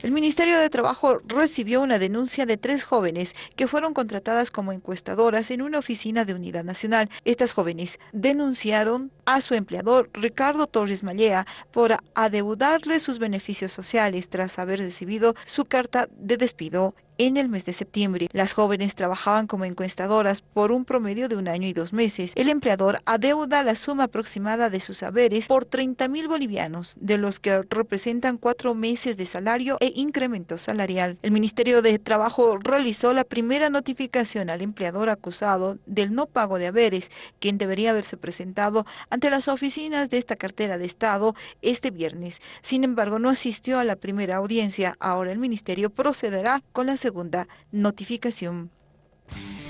El Ministerio de Trabajo recibió una denuncia de tres jóvenes que fueron contratadas como encuestadoras en una oficina de Unidad Nacional. Estas jóvenes denunciaron a su empleador, Ricardo Torres Mallea, por adeudarle sus beneficios sociales tras haber recibido su carta de despido en el mes de septiembre. Las jóvenes trabajaban como encuestadoras por un promedio de un año y dos meses. El empleador adeuda la suma aproximada de sus saberes por 30 mil bolivianos, de los que representan cuatro meses de salario e incremento salarial. El Ministerio de Trabajo realizó la primera notificación al empleador acusado del no pago de haberes, quien debería haberse presentado ante las oficinas de esta cartera de Estado este viernes. Sin embargo, no asistió a la primera audiencia. Ahora el Ministerio procederá con la segunda notificación.